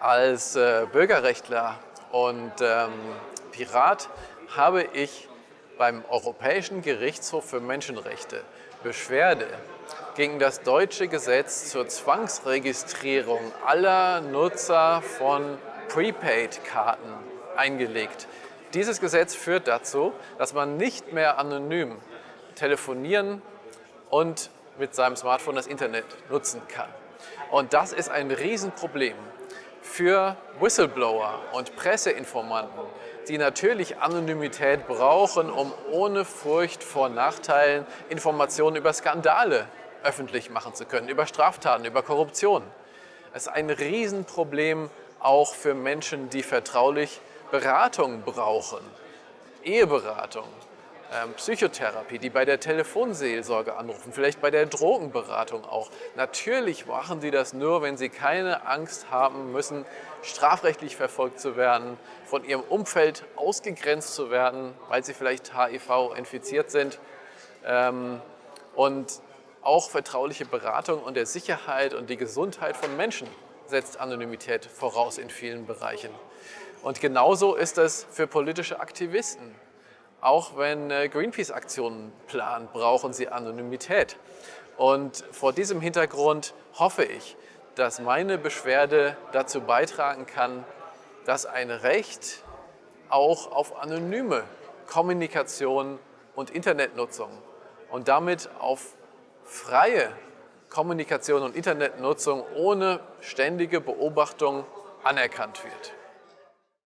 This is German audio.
Als äh, Bürgerrechtler und ähm, Pirat habe ich beim Europäischen Gerichtshof für Menschenrechte Beschwerde gegen das deutsche Gesetz zur Zwangsregistrierung aller Nutzer von Prepaid-Karten eingelegt. Dieses Gesetz führt dazu, dass man nicht mehr anonym telefonieren und mit seinem Smartphone das Internet nutzen kann. Und das ist ein Riesenproblem für Whistleblower und Presseinformanten, die natürlich Anonymität brauchen, um ohne Furcht vor Nachteilen Informationen über Skandale öffentlich machen zu können, über Straftaten, über Korruption. Es ist ein Riesenproblem auch für Menschen, die vertraulich Beratung brauchen, Eheberatung, Psychotherapie, die bei der Telefonseelsorge anrufen, vielleicht bei der Drogenberatung auch. Natürlich machen sie das nur, wenn sie keine Angst haben müssen, strafrechtlich verfolgt zu werden, von ihrem Umfeld ausgegrenzt zu werden, weil sie vielleicht HIV infiziert sind. Ähm, und auch vertrauliche Beratung und der Sicherheit und die Gesundheit von Menschen setzt Anonymität voraus in vielen Bereichen. Und genauso ist es für politische Aktivisten. Auch wenn äh, Greenpeace Aktionen planen, brauchen sie Anonymität. Und vor diesem Hintergrund hoffe ich, dass meine Beschwerde dazu beitragen kann, dass ein Recht auch auf anonyme Kommunikation und Internetnutzung und damit auf freie Kommunikation und Internetnutzung ohne ständige Beobachtung anerkannt wird.